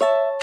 you